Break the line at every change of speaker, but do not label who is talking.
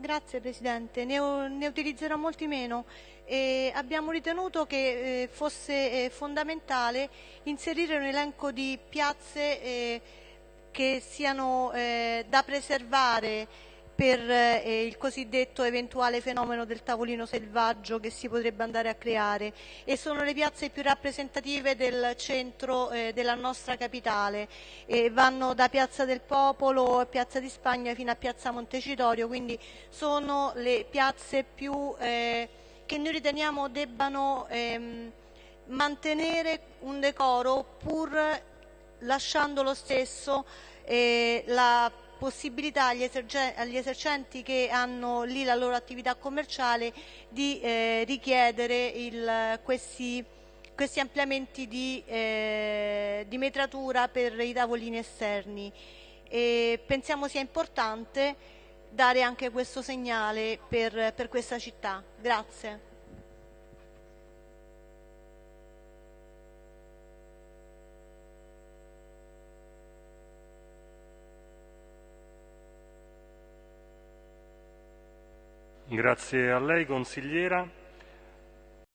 Grazie Presidente, ne, ne utilizzerò molti meno. E abbiamo ritenuto che eh, fosse eh, fondamentale inserire un elenco di piazze eh, che siano eh, da preservare per eh, il cosiddetto eventuale fenomeno del tavolino selvaggio che si potrebbe andare a creare e sono le piazze più rappresentative del centro eh, della nostra capitale e vanno da Piazza del Popolo, Piazza di Spagna fino a Piazza Montecitorio, quindi sono le piazze più eh, che noi riteniamo debbano ehm, mantenere un decoro pur lasciando lo stesso eh, la possibilità agli, agli, esercenti che hanno lì la loro attività commerciale di eh, richiedere il, questi, questi, ampliamenti di, eh, di, metratura per i tavolini esterni. E pensiamo sia importante dare anche questo segnale per, per questa città. Grazie.
Grazie a lei consigliera.